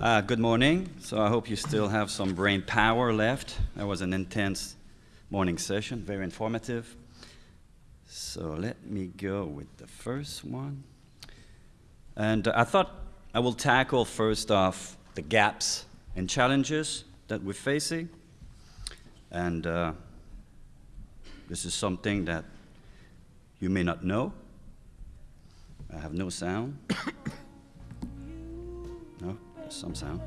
Uh, good morning. So I hope you still have some brain power left. That was an intense morning session, very informative. So let me go with the first one. And I thought I will tackle first off the gaps and challenges that we're facing. And uh, this is something that you may not know. I have no sound. No, some sound.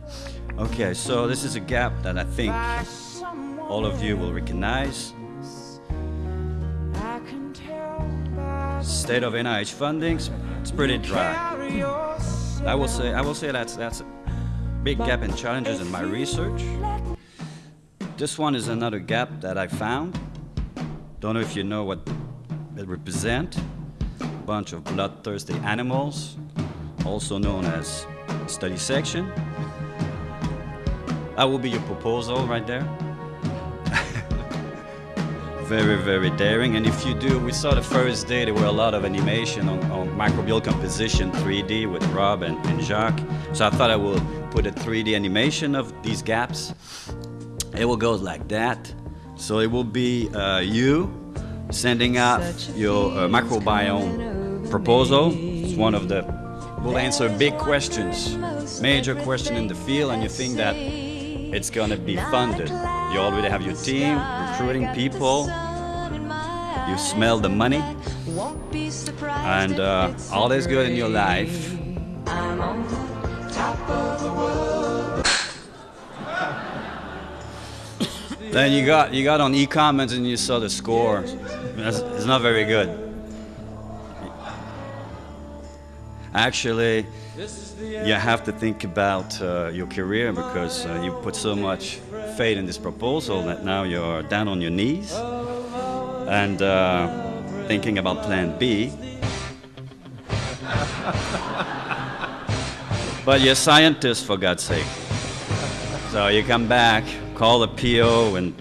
Okay, so this is a gap that I think all of you will recognize. State of NIH funding, it's pretty dry. I will say, I will say that's, that's a big gap in challenges in my research. This one is another gap that I found. Don't know if you know what it represents. Bunch of bloodthirsty animals, also known as study section. That will be your proposal right there. very, very daring. And if you do, we saw the first day there were a lot of animation on, on microbial composition 3D with Rob and, and Jacques. So I thought I will put a 3D animation of these gaps. It will go like that. So it will be uh, you sending out your uh, microbiome proposal. It's one of the, will answer big questions, major question in the field, and you think that it's going to be funded. You already have your team, recruiting people, you smell the money, and uh, all is good in your life. then you got you got on e-comments and you saw the score. It's, it's not very good. Actually, you have to think about uh, your career because uh, you put so much faith in this proposal that now you're down on your knees and uh, thinking about plan B. but you're scientists, for God's sake. So you come back, call the PO, and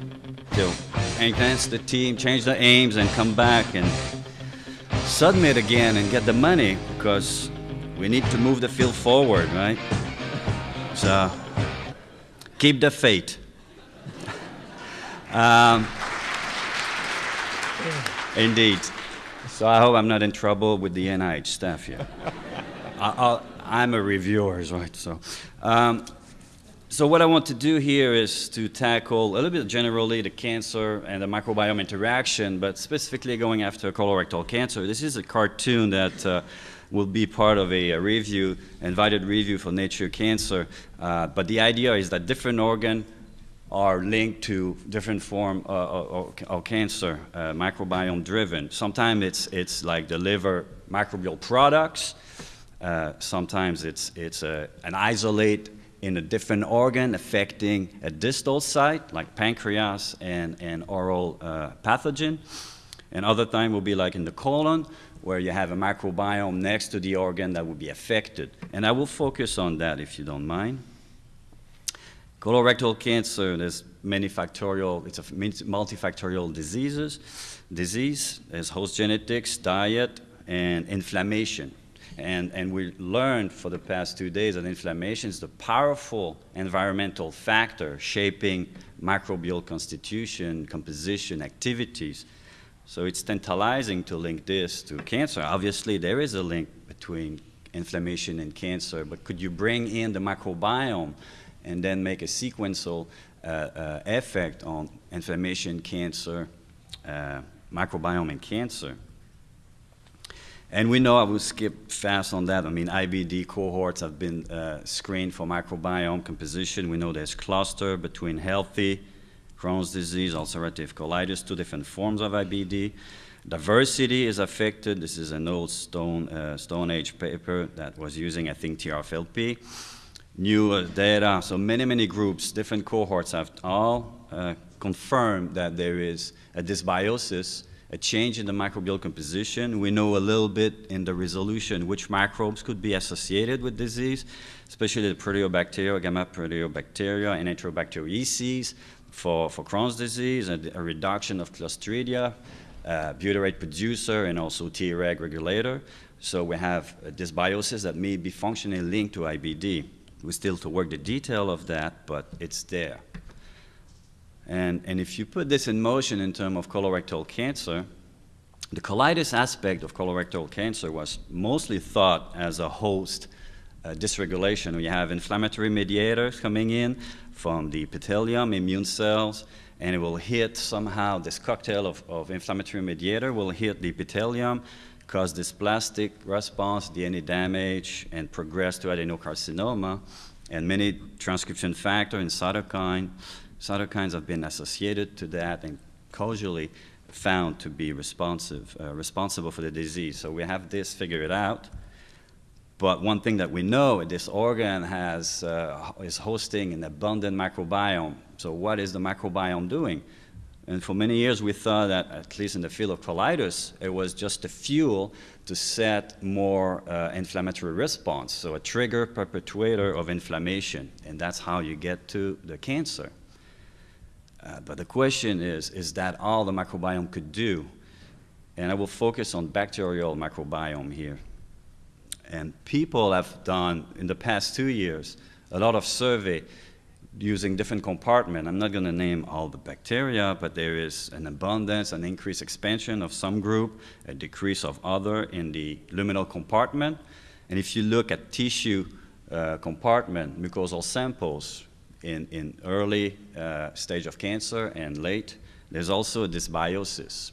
you enhance the team, change the aims, and come back and submit again and get the money because we need to move the field forward, right? So keep the faith. um, indeed. So I hope I'm not in trouble with the NIH staff here. I, am a reviewer, right? So, um, so what I want to do here is to tackle a little bit generally the cancer and the microbiome interaction, but specifically going after colorectal cancer. This is a cartoon that uh, will be part of a, a, review, invited review for Nature Cancer. Uh, but the idea is that different organ are linked to different form uh, of, of, cancer, uh, microbiome driven. Sometimes it's, it's like the liver microbial products. Uh, sometimes it's, it's a, an isolate in a different organ affecting a distal site, like pancreas and, and oral uh, pathogen. And other time will be like in the colon, where you have a microbiome next to the organ that will be affected. And I will focus on that if you don't mind. Colorectal cancer, there's many factorial, it's a multifactorial diseases, disease. There's host genetics, diet, and inflammation. And, and we learned for the past two days that inflammation is the powerful environmental factor shaping microbial constitution, composition, activities. So it's tantalizing to link this to cancer. Obviously, there is a link between inflammation and cancer, but could you bring in the microbiome and then make a sequential uh, uh, effect on inflammation, cancer, uh, microbiome, and cancer? And we know I will skip fast on that. I mean, IBD cohorts have been uh, screened for microbiome composition. We know there's cluster between healthy, Crohn's disease, ulcerative colitis, two different forms of IBD. Diversity is affected. This is an old Stone, uh, Stone Age paper that was using, I think, TRFLP. New uh, data, so many, many groups, different cohorts have all uh, confirmed that there is a dysbiosis, a change in the microbial composition. We know a little bit in the resolution which microbes could be associated with disease, especially the proteobacteria, gamma proteobacteria, and enterobacteriaceae for, for Crohn's disease, a, a reduction of Clostridia, uh, butyrate producer, and also Treg regulator. So we have a dysbiosis that may be functionally linked to IBD. We still to work the detail of that, but it's there. And, and if you put this in motion in terms of colorectal cancer, the colitis aspect of colorectal cancer was mostly thought as a host uh, dysregulation. We have inflammatory mediators coming in from the epithelium, immune cells, and it will hit somehow this cocktail of, of inflammatory mediator will hit the epithelium, cause this plastic response, DNA damage, and progress to adenocarcinoma. And many transcription factor and cytokine, cytokines have been associated to that and causally found to be responsive, uh, responsible for the disease. So we have this figured out. But one thing that we know, this organ has, uh, is hosting an abundant microbiome. So what is the microbiome doing? And for many years, we thought that, at least in the field of colitis, it was just a fuel to set more uh, inflammatory response, so a trigger perpetuator of inflammation, and that's how you get to the cancer. Uh, but the question is, is that all the microbiome could do? And I will focus on bacterial microbiome here. And people have done, in the past two years, a lot of survey using different compartments. I'm not going to name all the bacteria, but there is an abundance, an increased expansion of some group, a decrease of other in the luminal compartment. And if you look at tissue uh, compartment, mucosal samples in, in early uh, stage of cancer and late, there's also a dysbiosis.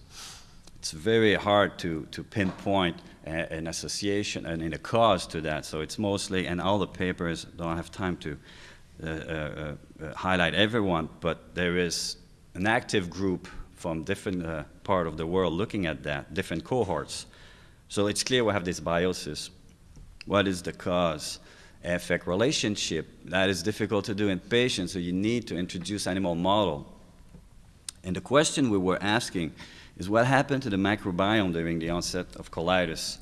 It's very hard to, to pinpoint an association and in a cause to that. So it's mostly, and all the papers don't have time to uh, uh, uh, highlight everyone, but there is an active group from different uh, part of the world looking at that, different cohorts. So it's clear we have this biosis. What is the cause? Effect relationship. That is difficult to do in patients, so you need to introduce animal model. And the question we were asking is what happened to the microbiome during the onset of colitis?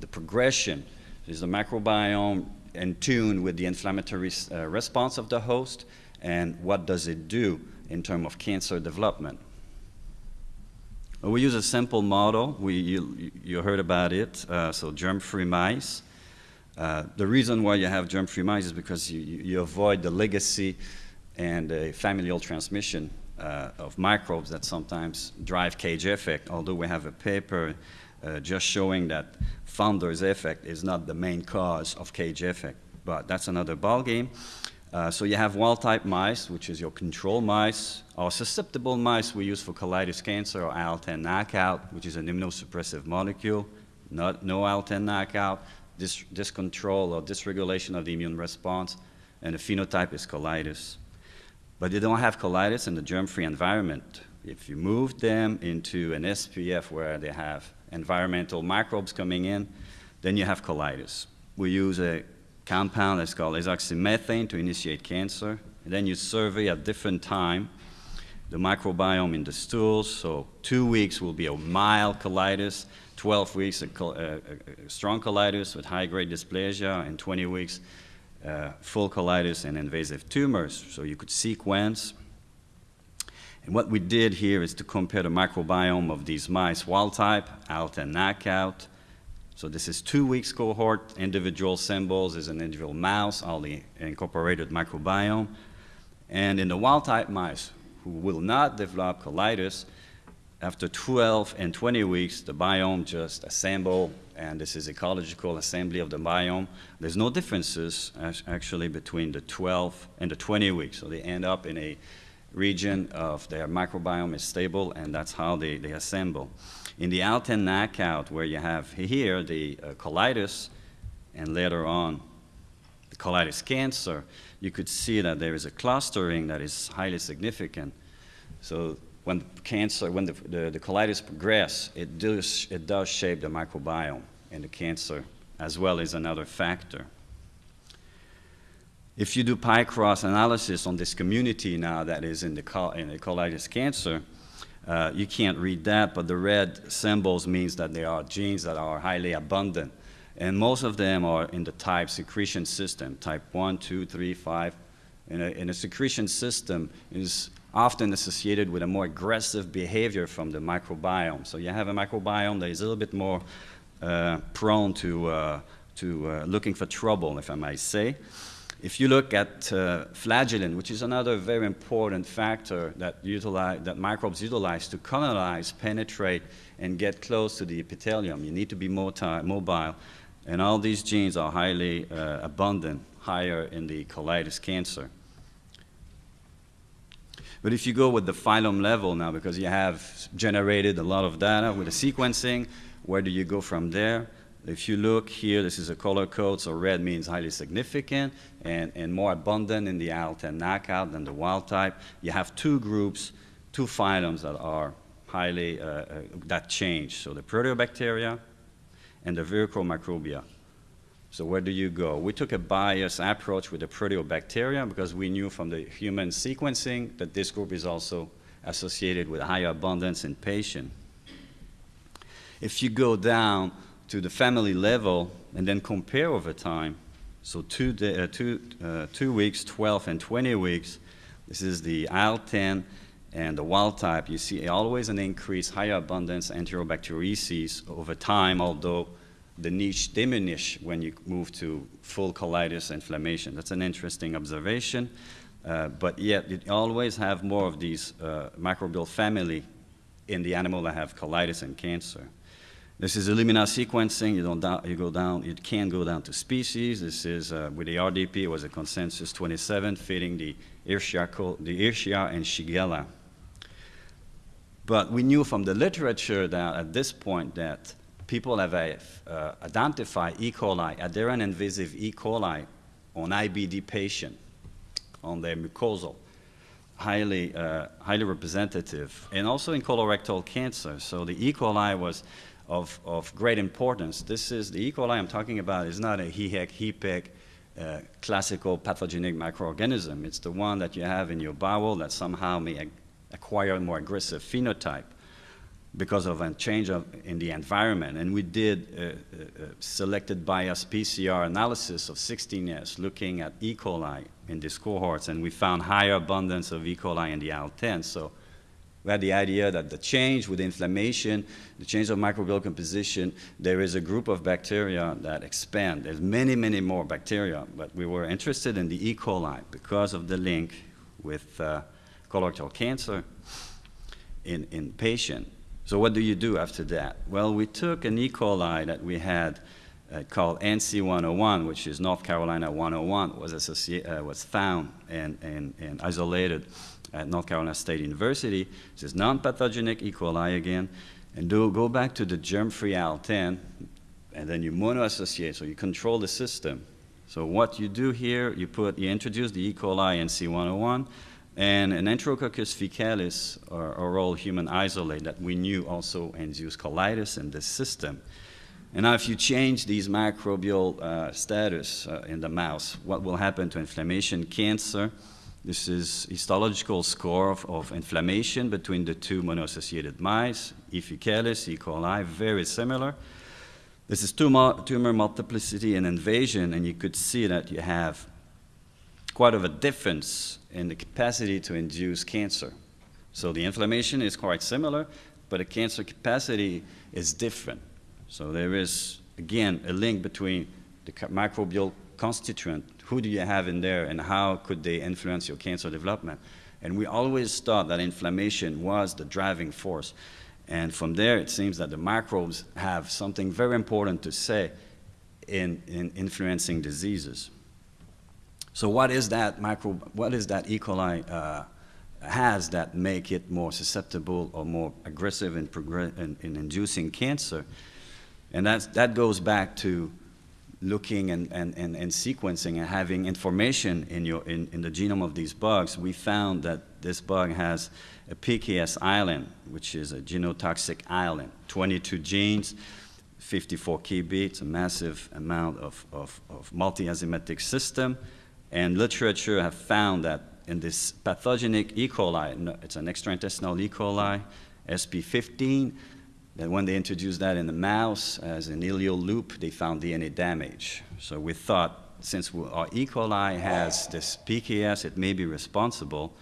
The progression. Is the microbiome in tune with the inflammatory uh, response of the host, and what does it do in terms of cancer development. We use a simple model. We, you, you heard about it, uh, so germ-free mice. Uh, the reason why you have germ-free mice is because you, you, avoid the legacy and a familial transmission uh, of microbes that sometimes drive cage effect, although we have a paper uh, just showing that founder's effect is not the main cause of cage effect, but that's another ballgame. Uh, so you have wild-type mice, which is your control mice, or susceptible mice we use for colitis cancer or IL-10 knockout, which is an immunosuppressive molecule, not, no IL-10 knockout, dis discontrol or dysregulation of the immune response, and the phenotype is colitis. But they don't have colitis in the germ-free environment. If you move them into an SPF where they have environmental microbes coming in, then you have colitis. We use a compound that's called azoxymethane to initiate cancer. And then you survey at different time the microbiome in the stools. So two weeks will be a mild colitis, 12 weeks a, a, a uh, uh, uh, strong colitis with high-grade dysplasia, and 20 weeks uh, full colitis and invasive tumors. So you could sequence and what we did here is to compare the microbiome of these mice, wild type, out and knockout. So this is two weeks cohort, individual symbols is an individual mouse, all the incorporated microbiome. And in the wild type mice who will not develop colitis, after 12 and 20 weeks, the biome just assemble, and this is ecological assembly of the biome. There's no differences actually between the 12 and the 20 weeks, so they end up in a region of their microbiome is stable, and that's how they, they assemble. In the IL-10 knockout, where you have here the uh, colitis, and later on the colitis cancer, you could see that there is a clustering that is highly significant. So when the cancer, when the, the, the colitis progress, it does, it does shape the microbiome and the cancer as well as another factor. If you do pi-cross analysis on this community now that is in the, in the colitis cancer, uh, you can't read that, but the red symbols means that there are genes that are highly abundant. And most of them are in the type secretion system, type 1, 2, 3, 5. And a, and a secretion system is often associated with a more aggressive behavior from the microbiome. So you have a microbiome that is a little bit more uh, prone to, uh, to uh, looking for trouble, if I might say. If you look at uh, flagellin, which is another very important factor that, utilize, that microbes utilize to colonize, penetrate, and get close to the epithelium, you need to be more mobile. And all these genes are highly uh, abundant, higher in the colitis cancer. But if you go with the phylum level now, because you have generated a lot of data with the sequencing, where do you go from there? If you look here, this is a color code, so red means highly significant and, and more abundant in the IL-10 knockout than the wild type. You have two groups, two phylums that are highly, uh, uh, that change. So the proteobacteria and the virico microbia. So where do you go? We took a biased approach with the proteobacteria because we knew from the human sequencing that this group is also associated with higher abundance in patient. If you go down to the family level and then compare over time, so two, day, uh, two, uh, two weeks, 12 and 20 weeks, this is the IL-10 and the wild type, you see always an increase, higher abundance enterobacteriaceae over time, although the niche diminish when you move to full colitis inflammation. That's an interesting observation, uh, but yet you always have more of these uh, microbial family in the animal that have colitis and cancer. This is Illumina sequencing. You, don't you go down, it can go down to species. This is, uh, with the RDP, it was a consensus 27, fitting the Escherichia, the Escherichia and Shigella. But we knew from the literature that at this point that people have uh, identified E. coli, adherent invasive E. coli on IBD patient, on their mucosal, highly, uh, highly representative, and also in colorectal cancer. So the E. coli was of, of great importance. This is the E. coli I'm talking about is not a HEHEC, HEPEC, uh, classical pathogenic microorganism. It's the one that you have in your bowel that somehow may acquire a more aggressive phenotype because of a change of, in the environment. And we did a, a, a selected bias PCR analysis of 16S looking at E. coli in these cohorts, and we found higher abundance of E. coli in the IL-10. So we had the idea that the change with inflammation, the change of microbial composition, there is a group of bacteria that expand. There's many, many more bacteria, but we were interested in the E. coli because of the link with uh, colorectal cancer in, in patient. So what do you do after that? Well, we took an E. coli that we had uh, called NC101, which is North Carolina 101, was, uh, was found and, and, and isolated at North Carolina State University. This is non-pathogenic E. coli again. And do, go back to the germ-free IL-10, and then you monoassociate, so you control the system. So what you do here, you put, you introduce the E. coli NC101, and an Enterococcus faecalis, or oral human isolate that we knew also induced colitis in this system. And now if you change these microbial uh, status uh, in the mouse, what will happen to inflammation, cancer, this is histological score of, of inflammation between the two monoassociated mice, E. faecalis, E. coli, very similar. This is tumor, tumor multiplicity and invasion, and you could see that you have quite of a difference in the capacity to induce cancer. So the inflammation is quite similar, but the cancer capacity is different. So there is, again, a link between the microbial constituent who do you have in there and how could they influence your cancer development. And we always thought that inflammation was the driving force. And from there, it seems that the microbes have something very important to say in, in influencing diseases. So what is that microbe, what is that E. coli uh, has that make it more susceptible or more aggressive in, in, in inducing cancer? And that's, that goes back to looking and, and, and, and, sequencing and having information in, your, in, in the genome of these bugs, we found that this bug has a PKS island, which is a genotoxic island, 22 genes, 54 kb, a massive amount of, of, of multi-enzymatic system. And literature have found that in this pathogenic E. coli, it's an extraintestinal E. coli, SP15, that when they introduced that in the mouse as an ileal loop, they found DNA damage. So we thought, since our E. coli has this PKS, it may be responsible.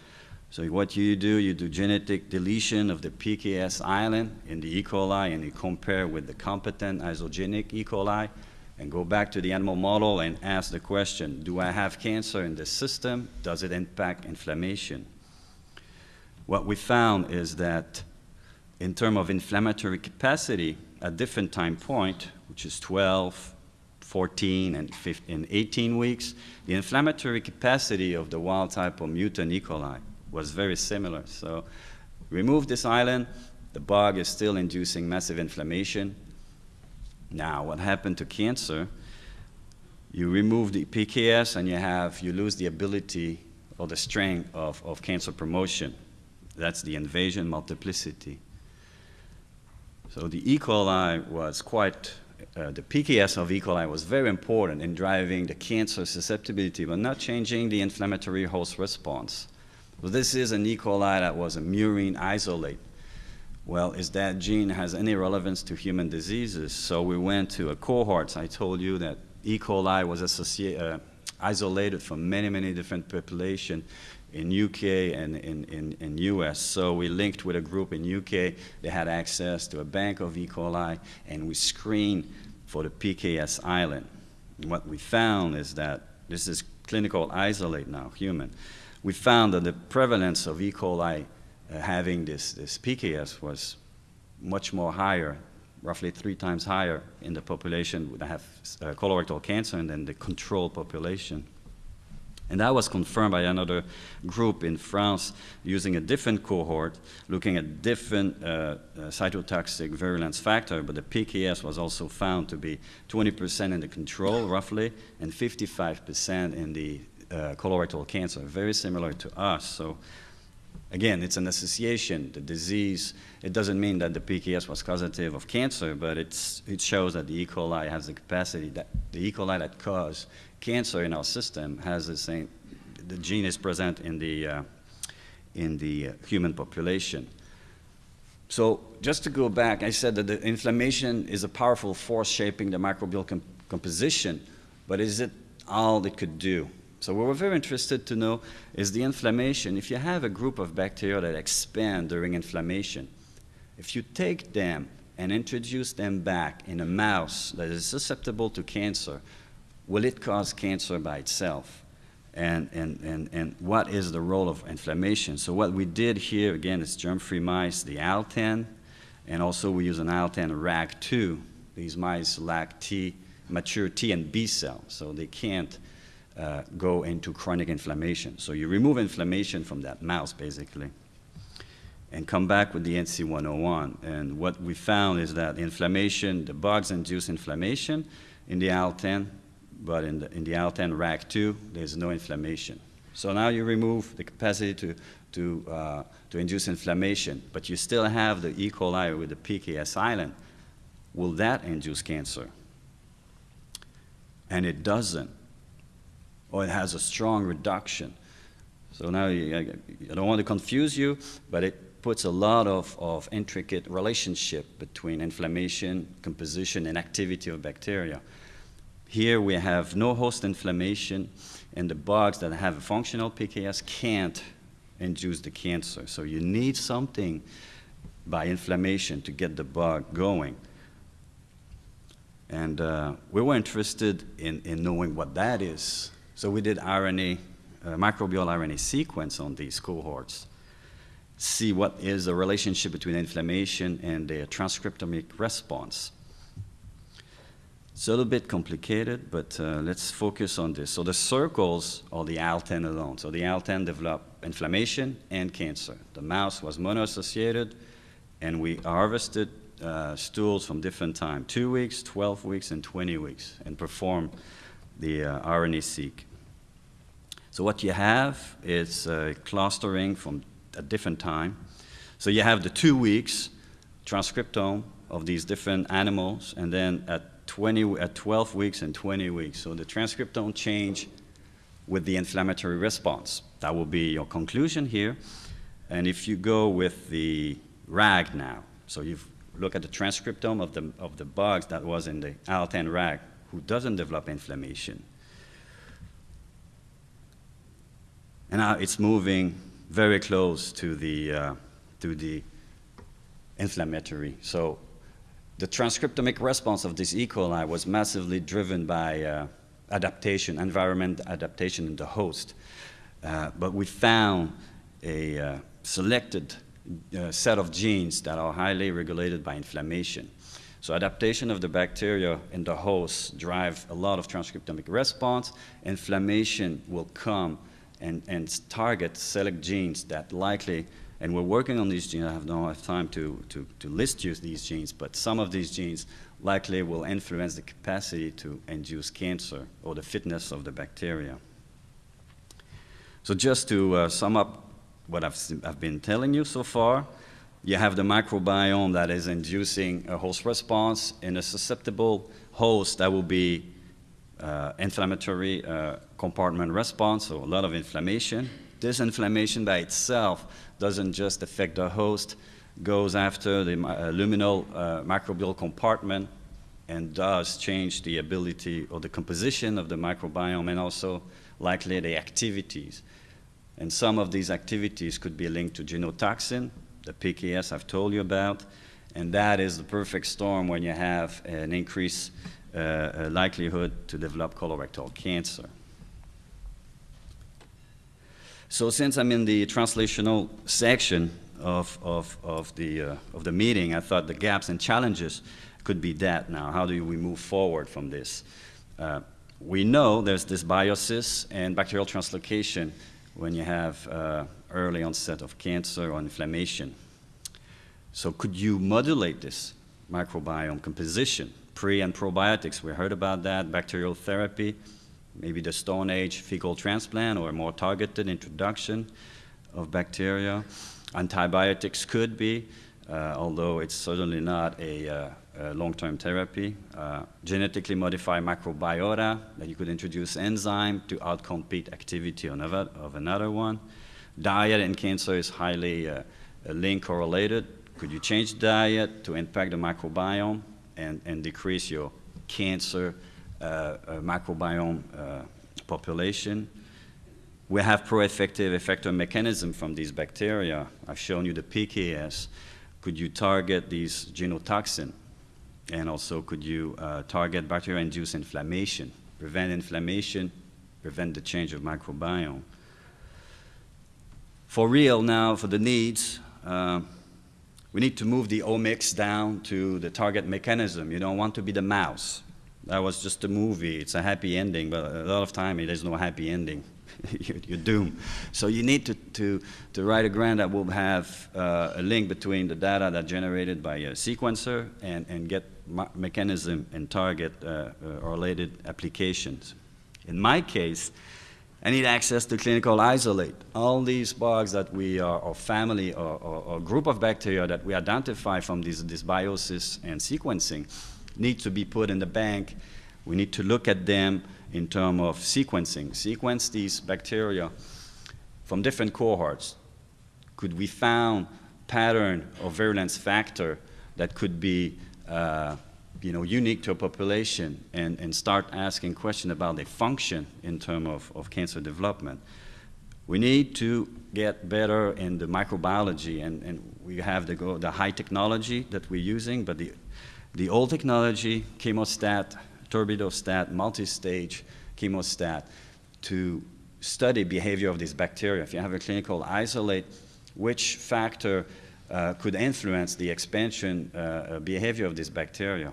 So what you do, you do genetic deletion of the PKS island in the E. coli, and you compare with the competent isogenic E. coli, and go back to the animal model and ask the question, do I have cancer in the system? Does it impact inflammation? What we found is that in terms of inflammatory capacity, at different time point, which is 12, 14, and, 15, and 18 weeks, the inflammatory capacity of the wild type of mutant E. coli was very similar. So remove this island, the bug is still inducing massive inflammation. Now, what happened to cancer? You remove the PKS and you have, you lose the ability or the strength of, of cancer promotion. That's the invasion multiplicity. So the E. coli was quite, uh, the PKS of E. coli was very important in driving the cancer susceptibility, but not changing the inflammatory host response. So this is an E. coli that was a murine isolate. Well, is that gene has any relevance to human diseases? So we went to a cohort. I told you that E. coli was uh, isolated from many, many different populations in UK and in, in, in US. So we linked with a group in UK. They had access to a bank of E. coli, and we screened for the PKS island. And what we found is that this is clinical isolate now, human. We found that the prevalence of E. coli uh, having this, this PKS was much more higher, roughly three times higher in the population that have uh, colorectal cancer than the control population. And that was confirmed by another group in France using a different cohort, looking at different uh, uh, cytotoxic virulence factor, but the PKS was also found to be 20% in the control, roughly, and 55% in the uh, colorectal cancer, very similar to us. So again, it's an association. The disease, it doesn't mean that the PKS was causative of cancer, but it's, it shows that the E. coli has the capacity, that the E. coli that cause cancer in our system has the same, the gene is present in the, uh, in the uh, human population. So just to go back, I said that the inflammation is a powerful force shaping the microbial com composition, but is it all it could do? So what we're very interested to know is the inflammation. If you have a group of bacteria that expand during inflammation, if you take them and introduce them back in a mouse that is susceptible to cancer, will it cause cancer by itself? And, and, and, and what is the role of inflammation? So what we did here, again, is germ-free mice, the IL-10, and also we use an IL-10 RAG2. These mice lack T, mature T and B cells, so they can't uh, go into chronic inflammation. So you remove inflammation from that mouse, basically, and come back with the NC101. And what we found is that inflammation, the bugs induce inflammation in the IL-10, but in the, in the IL-10 RAG2, there's no inflammation. So now you remove the capacity to, to, uh, to induce inflammation, but you still have the E. coli with the PKS island. Will that induce cancer? And it doesn't or it has a strong reduction. So now I don't want to confuse you, but it puts a lot of, of intricate relationship between inflammation, composition, and activity of bacteria. Here we have no host inflammation, and the bugs that have a functional PKS can't induce the cancer. So you need something by inflammation to get the bug going. And uh, we were interested in, in knowing what that is. So we did RNA, uh, microbial RNA sequence on these cohorts, see what is the relationship between inflammation and the transcriptomic response. It's a little bit complicated, but uh, let's focus on this. So the circles are the IL-10 alone. So the IL-10 developed inflammation and cancer. The mouse was mono-associated, and we harvested uh, stools from different time, two weeks, 12 weeks, and 20 weeks, and performed the uh, RNA-seq. So what you have is uh, clustering from a different time. So you have the two weeks transcriptome of these different animals, and then at 20, at 12 weeks and 20 weeks. So the transcriptome change with the inflammatory response. That will be your conclusion here. And if you go with the RAG now, so you look at the transcriptome of the, of the bugs that was in the IL-10 RAG, who doesn't develop inflammation. And now it's moving very close to the, uh, to the inflammatory. So the transcriptomic response of this E. coli was massively driven by uh, adaptation, environment adaptation in the host. Uh, but we found a uh, selected uh, set of genes that are highly regulated by inflammation. So adaptation of the bacteria in the host drive a lot of transcriptomic response. Inflammation will come and, and target select genes that likely and we're working on these genes. I have no time to, to, to list you these genes, but some of these genes likely will influence the capacity to induce cancer or the fitness of the bacteria. So just to uh, sum up what I've, I've been telling you so far, you have the microbiome that is inducing a host response in a susceptible host that will be uh, inflammatory uh, compartment response, so a lot of inflammation. This inflammation by itself doesn't just affect the host, goes after the uh, luminal uh, microbial compartment and does change the ability or the composition of the microbiome and also likely the activities. And some of these activities could be linked to genotoxin, the PKS I've told you about, and that is the perfect storm when you have an increased uh, likelihood to develop colorectal cancer. So since I'm in the translational section of, of, of, the, uh, of the meeting, I thought the gaps and challenges could be that now. How do we move forward from this? Uh, we know there's this biosis and bacterial translocation when you have uh, early onset of cancer or inflammation. So could you modulate this microbiome composition? Pre and probiotics, we heard about that, bacterial therapy, maybe the Stone Age fecal transplant or a more targeted introduction of bacteria. Antibiotics could be, uh, although it's certainly not a, uh, a long-term therapy. Uh, genetically modified microbiota that you could introduce enzyme to outcompete activity of another one. Diet and cancer is highly uh, link correlated. Could you change diet to impact the microbiome and, and decrease your cancer uh, microbiome uh, population. We have pro-effective effector mechanism from these bacteria. I've shown you the PKS. Could you target these genotoxin? And also, could you uh, target bacteria-induced inflammation, prevent inflammation, prevent the change of microbiome? For real now, for the needs, uh, we need to move the omics down to the target mechanism. You don't want to be the mouse that was just a movie. It's a happy ending, but a lot of time there's no happy ending. you're, you're, doomed. So you need to, to, to write a grant that will have uh, a link between the data that generated by a sequencer and, and get mechanism and target uh, uh, related applications. In my case, I need access to clinical isolate. All these bugs that we are, or family or, or, or group of bacteria that we identify from these, this, dysbiosis and sequencing, need to be put in the bank. We need to look at them in terms of sequencing. Sequence these bacteria from different cohorts. Could we found pattern or virulence factor that could be uh, you know, unique to a population and, and start asking questions about their function in terms of, of cancer development. We need to get better in the microbiology and, and we have the, the high technology that we're using, but the the old technology, chemostat, turbidostat, multi-stage chemostat, to study behavior of these bacteria. If you have a clinical isolate, which factor uh, could influence the expansion uh, uh, behavior of this bacteria?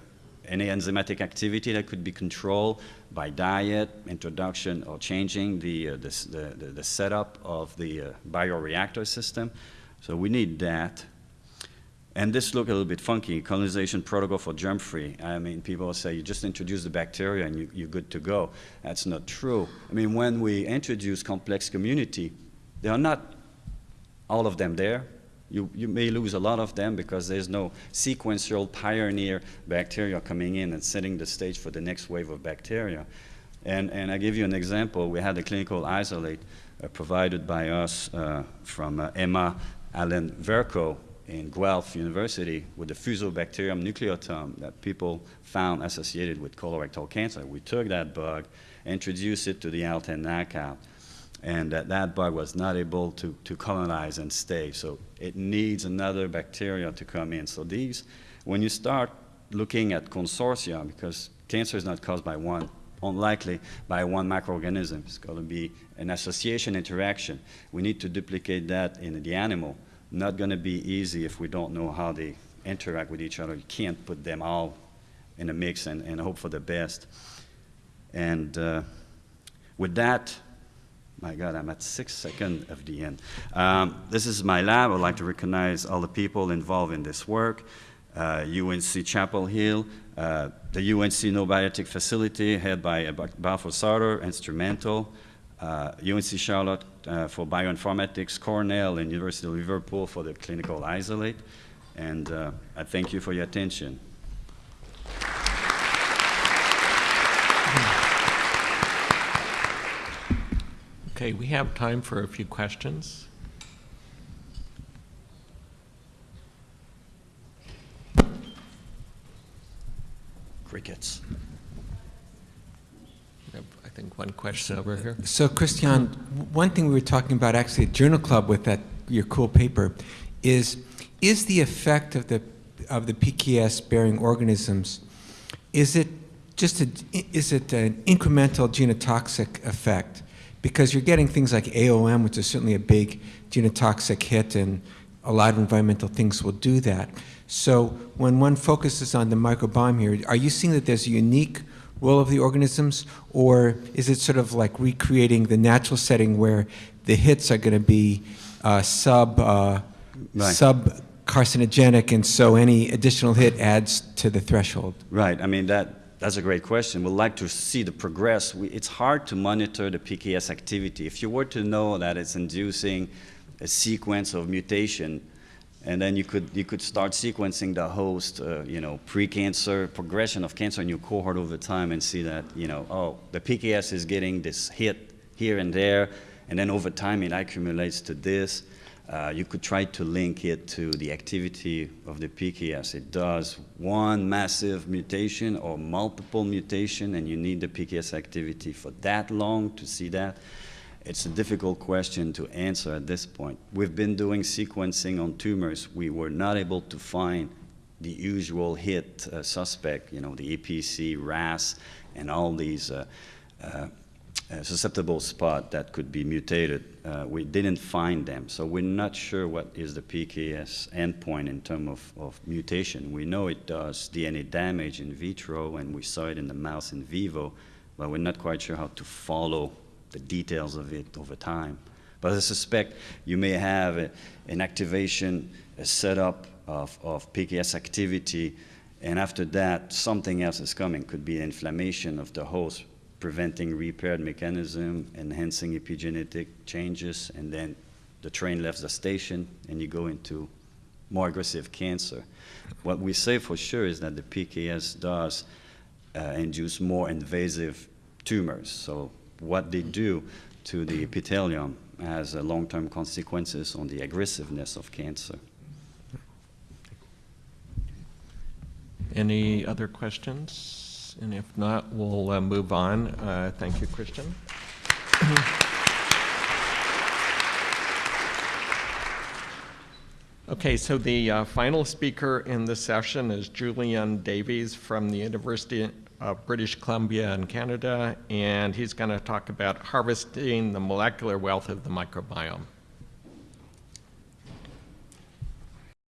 Any enzymatic activity that could be controlled by diet, introduction, or changing the, uh, the, the, the, setup of the uh, bioreactor system. So we need that. And this look a little bit funky, colonization protocol for germ-free. I mean, people say you just introduce the bacteria and you, you're good to go. That's not true. I mean, when we introduce complex community, there are not all of them there. You, you may lose a lot of them because there's no sequential pioneer bacteria coming in and setting the stage for the next wave of bacteria. And, and I give you an example. We had a clinical isolate uh, provided by us uh, from uh, Emma Allen Vercoe in Guelph University with the Fusobacterium nucleatum that people found associated with colorectal cancer. We took that bug, introduced it to the ALT10 knockout, and that, that bug was not able to, to colonize and stay. So it needs another bacteria to come in. So these, when you start looking at consortia because cancer is not caused by one, unlikely by one microorganism. It's going to be an association interaction. We need to duplicate that in the animal. Not going to be easy if we don't know how they interact with each other. You can't put them all in a mix and, and hope for the best. And uh, with that, my God, I'm at six seconds of the end. Um, this is my lab. I'd like to recognize all the people involved in this work. Uh, UNC Chapel Hill, uh, the UNC No-Biotic Facility, head by Balfour Sauter, instrumental. UNC uh, Charlotte uh, for bioinformatics, Cornell, and University of Liverpool for the clinical isolate. And uh, I thank you for your attention. Okay, we have time for a few questions. Crickets. I think one question over here. So, Christian, one thing we were talking about actually at Journal Club with that your cool paper is is the effect of the of the PKS bearing organisms is it just a, is it an incremental genotoxic effect because you're getting things like AOM, which is certainly a big genotoxic hit, and a lot of environmental things will do that. So when one focuses on the microbiome here, are you seeing that there's a unique role of the organisms, or is it sort of like recreating the natural setting where the hits are going to be uh, sub uh, right. sub carcinogenic, and so any additional hit adds to the threshold? Right. I mean that that's a great question. We'd like to see the progress. We, it's hard to monitor the PKS activity. If you were to know that it's inducing a sequence of mutation and then you could you could start sequencing the host, uh, you know, pre-cancer progression of cancer in your cohort over time, and see that you know, oh, the PKS is getting this hit here and there, and then over time it accumulates to this. Uh, you could try to link it to the activity of the PKS. It does one massive mutation or multiple mutation, and you need the PKS activity for that long to see that. It's a difficult question to answer at this point. We've been doing sequencing on tumors. We were not able to find the usual hit uh, suspect, you know, the EPC, RAS, and all these uh, susceptible spot that could be mutated. Uh, we didn't find them, so we're not sure what is the PKS endpoint in terms of, of mutation. We know it does DNA damage in vitro, and we saw it in the mouse in vivo, but we're not quite sure how to follow the details of it over time. But I suspect you may have a, an activation, a setup of, of PKS activity, and after that, something else is coming. Could be inflammation of the host, preventing repaired mechanism, enhancing epigenetic changes, and then the train left the station and you go into more aggressive cancer. What we say for sure is that the PKS does uh, induce more invasive tumors. So what they do to the epithelium has uh, long-term consequences on the aggressiveness of cancer. Any other And if not, we'll uh, move on. Uh, thank you, Christian. Okay, so the uh, final speaker in this session is Julian Davies from the University of British Columbia in Canada, and he's going to talk about harvesting the molecular wealth of the microbiome.